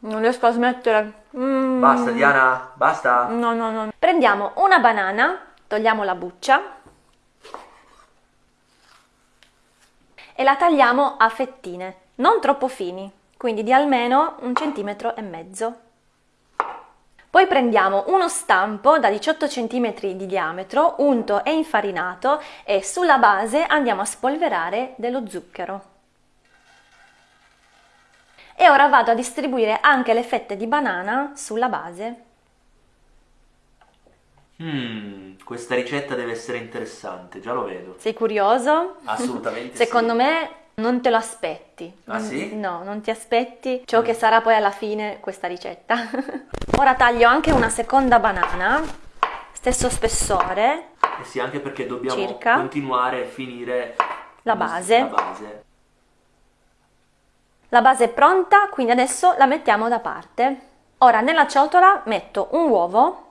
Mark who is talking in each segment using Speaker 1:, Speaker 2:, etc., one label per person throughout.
Speaker 1: Non riesco a smettere.
Speaker 2: Mm. Basta Diana, basta.
Speaker 1: No, no, no. Prendiamo una banana, togliamo la buccia e la tagliamo a fettine, non troppo fini, quindi di almeno un centimetro e mezzo. Poi prendiamo uno stampo da 18 cm di diametro, unto e infarinato e sulla base andiamo a spolverare dello zucchero. E ora vado a distribuire anche le fette di banana sulla base.
Speaker 2: Mmm, questa ricetta deve essere interessante, già lo vedo.
Speaker 1: Sei curioso?
Speaker 2: Assolutamente
Speaker 1: Secondo
Speaker 2: sì.
Speaker 1: me non te lo aspetti.
Speaker 2: Ah sì?
Speaker 1: No, non ti aspetti ciò che sarà poi alla fine questa ricetta. Ora taglio anche una seconda banana, stesso spessore.
Speaker 2: Eh sì, anche perché dobbiamo
Speaker 1: circa.
Speaker 2: continuare a finire
Speaker 1: la base.
Speaker 2: la base.
Speaker 1: La base è pronta, quindi adesso la mettiamo da parte. Ora nella ciotola metto un uovo,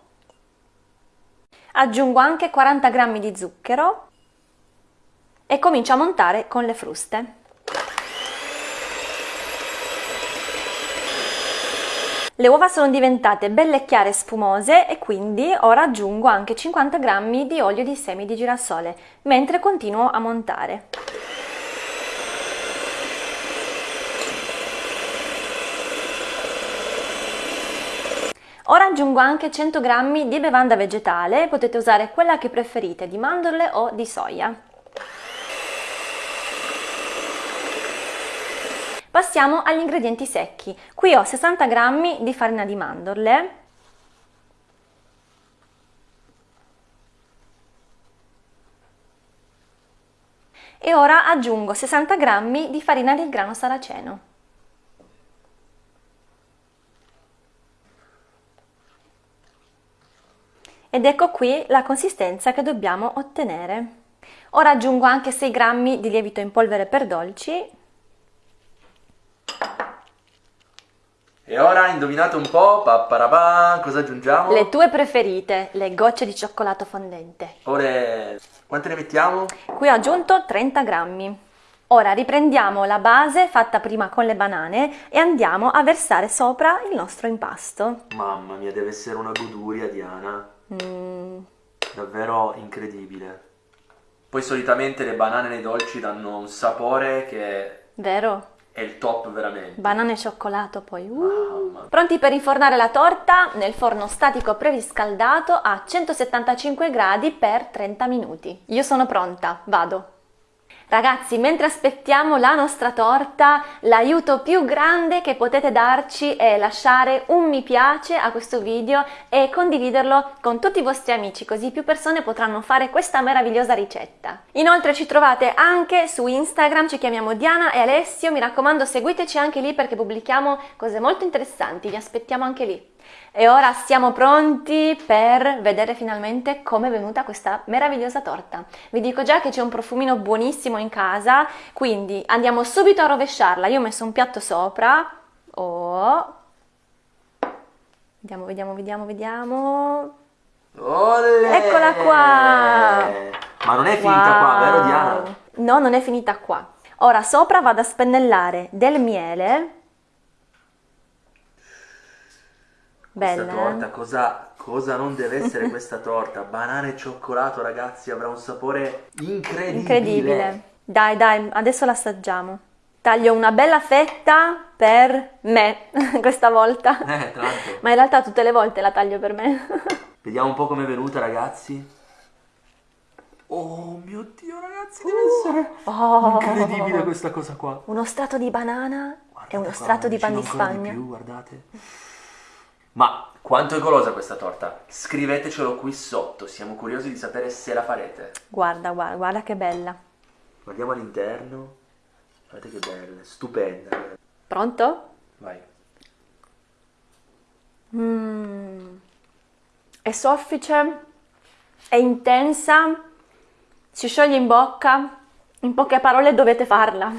Speaker 1: aggiungo anche 40 g di zucchero e comincio a montare con le fruste. Le uova sono diventate belle chiare e spumose e quindi ora aggiungo anche 50 g di olio di semi di girasole mentre continuo a montare. Ora aggiungo anche 100 g di bevanda vegetale, potete usare quella che preferite, di mandorle o di soia. Passiamo agli ingredienti secchi. Qui ho 60 g di farina di mandorle, e ora aggiungo 60 g di farina di grano saraceno. Ed ecco qui la consistenza che dobbiamo ottenere. Ora aggiungo anche 6 g di lievito in polvere per dolci.
Speaker 2: E ora indovinate un po', papparabà, cosa aggiungiamo?
Speaker 1: Le tue preferite, le gocce di cioccolato fondente.
Speaker 2: Ora, quante ne mettiamo?
Speaker 1: Qui ho aggiunto 30 grammi. Ora riprendiamo la base fatta prima con le banane e andiamo a versare sopra il nostro impasto.
Speaker 2: Mamma mia, deve essere una goduria, Diana. Mm. Davvero incredibile. Poi solitamente le banane nei dolci danno un sapore che...
Speaker 1: Vero?
Speaker 2: È il top veramente.
Speaker 1: Banane e cioccolato poi. Uh. Pronti per infornare la torta nel forno statico preriscaldato a 175 gradi per 30 minuti. Io sono pronta, vado. Ragazzi, mentre aspettiamo la nostra torta, l'aiuto più grande che potete darci è lasciare un mi piace a questo video e condividerlo con tutti i vostri amici, così più persone potranno fare questa meravigliosa ricetta. Inoltre ci trovate anche su Instagram, ci chiamiamo Diana e Alessio, mi raccomando seguiteci anche lì perché pubblichiamo cose molto interessanti, vi aspettiamo anche lì. E ora siamo pronti per vedere finalmente come è venuta questa meravigliosa torta. Vi dico già che c'è un profumino buonissimo in casa, quindi andiamo subito a rovesciarla. Io ho messo un piatto sopra. Oh. Vediamo, vediamo, vediamo, vediamo.
Speaker 2: Olè!
Speaker 1: Eccola qua!
Speaker 2: Ma non è finita wow. qua, vero Diana?
Speaker 1: No, non è finita qua. Ora sopra vado a spennellare del miele
Speaker 2: Bella. Questa
Speaker 1: eh?
Speaker 2: torta, cosa, cosa non deve essere questa torta? Banana e cioccolato, ragazzi, avrà un sapore incredibile.
Speaker 1: Incredibile. Dai, dai, adesso l'assaggiamo. Taglio una bella fetta per me, questa volta.
Speaker 2: Eh, tanto.
Speaker 1: Ma in realtà tutte le volte la taglio per me.
Speaker 2: Vediamo un po' com'è venuta, ragazzi. Oh mio Dio, ragazzi, deve essere oh. incredibile questa cosa qua.
Speaker 1: Uno strato di banana guardate e uno strato di pan di Spagna.
Speaker 2: Di più, guardate. Ma quanto è golosa questa torta? Scrivetecelo qui sotto, siamo curiosi di sapere se la farete.
Speaker 1: Guarda, guarda, guarda che bella.
Speaker 2: Guardiamo all'interno. Guardate che bella, stupenda.
Speaker 1: Pronto?
Speaker 2: Vai.
Speaker 1: Mmm. È soffice, è intensa, si scioglie in bocca. In poche parole dovete farla.